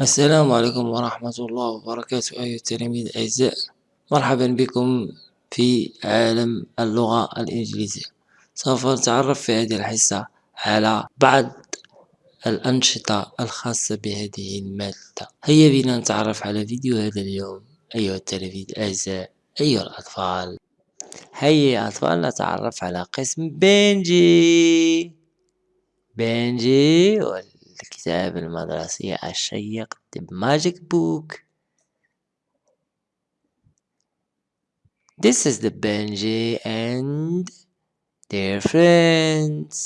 السلام عليكم ورحمة الله وبركاته أيها التلاميذ الأعزاء. مرحبا بكم في عالم اللغة الإنجليزية. سوف نتعرف في هذه الحصة على بعض الأنشطة الخاصة بهذه المادة. هيا بنا نتعرف على فيديو هذا اليوم أيها التلاميذ الأعزاء أيها الأطفال. هيا يا أطفال نتعرف على قسم بنجي. بنجي الكتاب المدرسي الشيق The Magic Book This is the Benji and their friends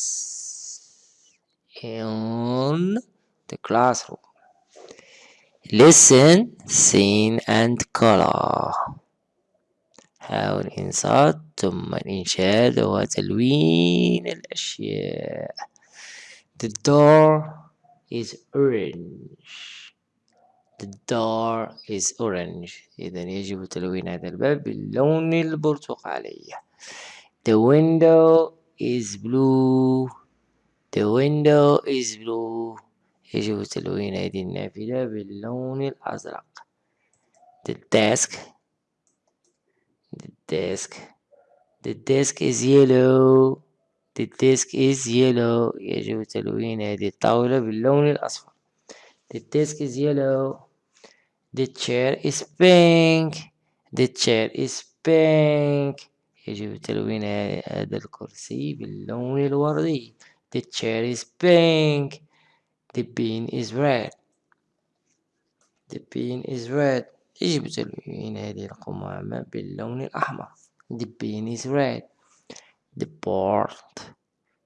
in the classroom. Listen, sing and color. حاول إنصات ثم الإنشاد وتلوين الأشياء. The door is orange the door is orange إذا يجب تلوين هذا الباب باللون البرتقالي the window is blue the window is blue يجب تلوين هذه النافذة باللون الأزرق the desk the desk the desk is yellow The desk is yellow. يجب تلوين هذه الطاولة باللون الأصفر. The desk is yellow. The chair is pink. The chair is pink. يجب تلوين هذا الكرسي باللون الوردي. The chair is pink. The pen is red. The pen is red. يجب تلوين هذه القمامة باللون الأحمر. The pen is red. the board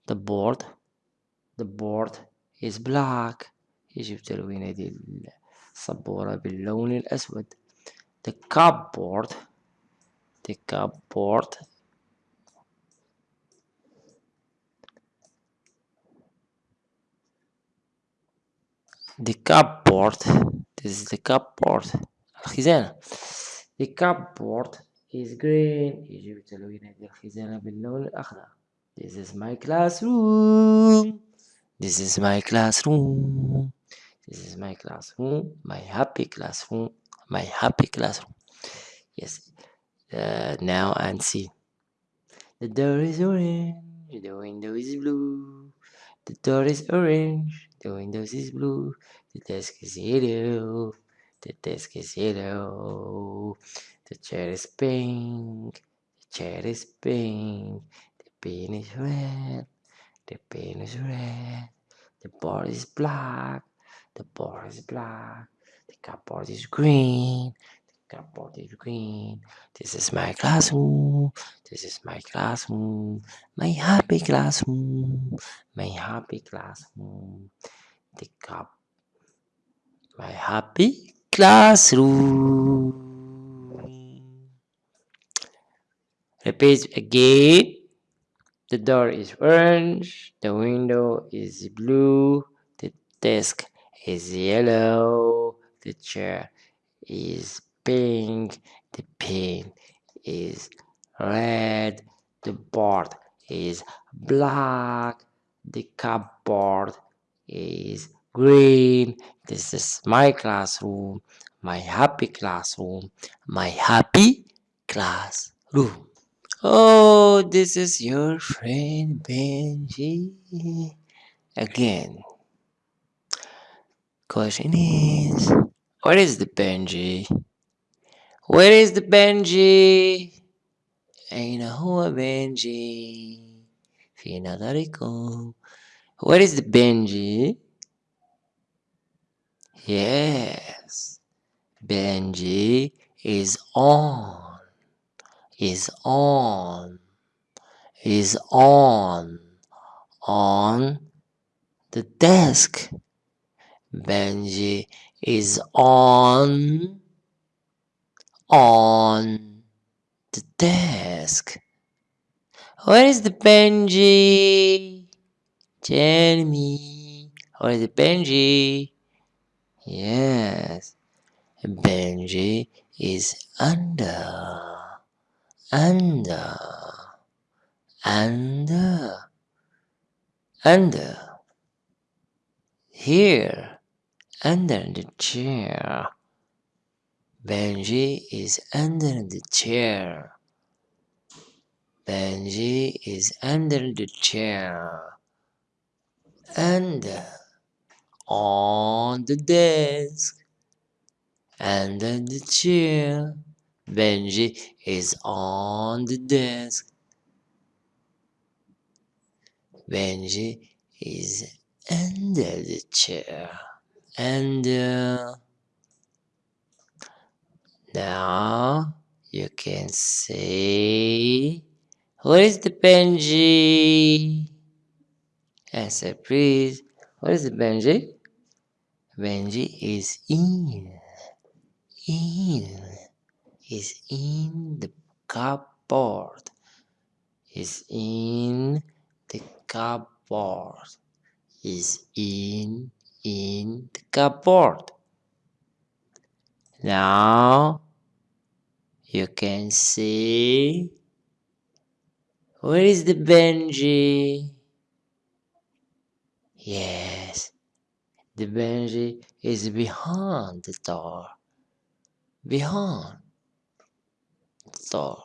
the board the board is black يجب تلوين هذه السبورة باللون الأسود the cupboard the cupboard the cupboard this is the cupboard الخزانة the cupboard is green يجب تلوين هذه الخزانة باللون الأخضر This is my classroom. This is my classroom. This is my classroom. My happy classroom. My happy classroom. Yes. Uh, Now and see. The door is orange. The window is blue. The door is orange. The window is blue. The desk is yellow. The desk is yellow. The chair is pink. The chair is pink. The pen is red. The pen is red. The board is black. The board is black. The cupboard is green. The cupboard is green. This is my classroom. This is my classroom. My happy classroom. My happy classroom. The cup. My happy classroom. Repeat again. The door is orange. The window is blue. The desk is yellow. The chair is pink. The pen is red. The board is black. The cupboard is green. This is my classroom. My happy classroom. My happy classroom. Oh, this is your friend Benji again. Question is, where is the Benji? Where is the Benji? أين هو بنجي في نظركم Where is the Benji? Yes, Benji is on is on is on on the desk. Benji is on on the desk. Where is the Benji? Tell me. Where is the Benji? Yes. Benji is under under. Under. Under. Here. Under the chair. Benji is under the chair. Benji is under the chair. And on the desk. Under the chair Benji is on the desk. Benji is under the chair. And uh, now you can say where is the Benji? Answer please. Where is the Benji? Benji is in. In is in the cupboard. Is in the cupboard. Is in in the cupboard. Now you can see where is the Benji? Yes the Benji is behind the door. Behind door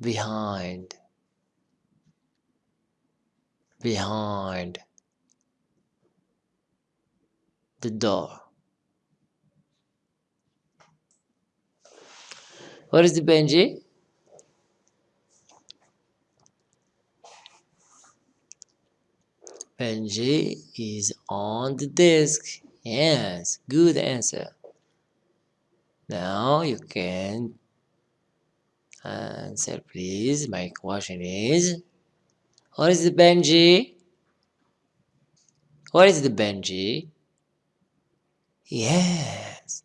behind behind the door What is the Benji? Benji is on the desk. Yes, good answer. Now you can answer please. My question is What is the Benji? What is the Benji? Yes.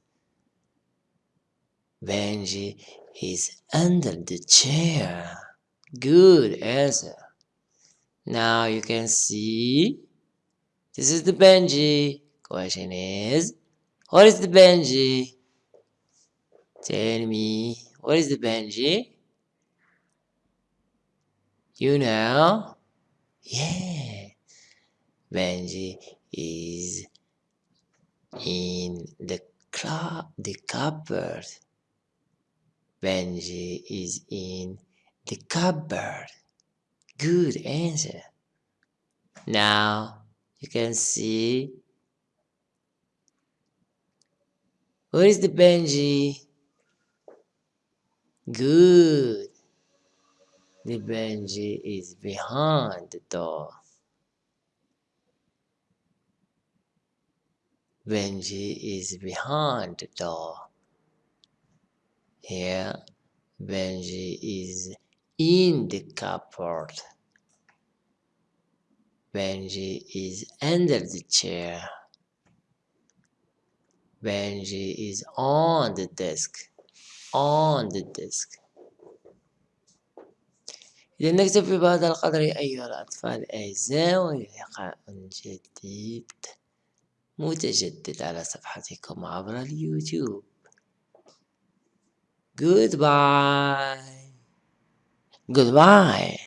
Benji is under the chair. Good answer. Now you can see this is the Benji. Question is what is the Benji? Tell me what is the Benji? You know? Yeah. Benji is in the club the cupboard. Benji is in the cupboard. Good answer. Now you can see where is the Benji? Good. The Benji is behind the door. Benji is behind the door. Here, Benji is in the cupboard. Benji is under the chair. Benji is on the desk. On the desk. إذا نكتفي بهذا القدر أيها الأطفال الأعزاء وإلى لقاء جديد متجدد على صفحتكم عبر اليوتيوب Goodbye. Goodbye.